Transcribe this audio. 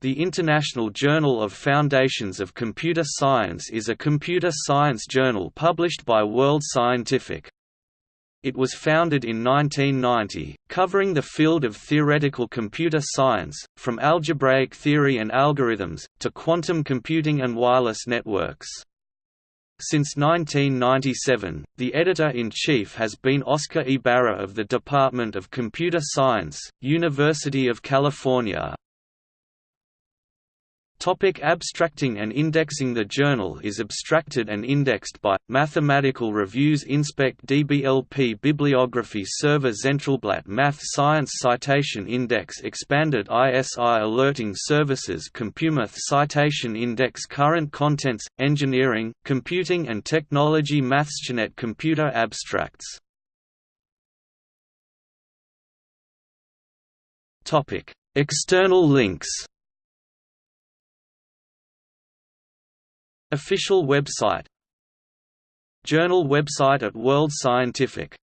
The International Journal of Foundations of Computer Science is a computer science journal published by World Scientific. It was founded in 1990, covering the field of theoretical computer science, from algebraic theory and algorithms, to quantum computing and wireless networks. Since 1997, the editor-in-chief has been Oscar Ibarra of the Department of Computer Science, University of California. Topic abstracting and indexing The journal is abstracted and indexed by, Mathematical Reviews Inspec DBLP Bibliography Server Zentralblatt Math Science Citation Index Expanded ISI Alerting Services CompuMath Citation Index Current Contents, Engineering, Computing and Technology MathSciNet Computer Abstracts. External links Official website Journal website at World Scientific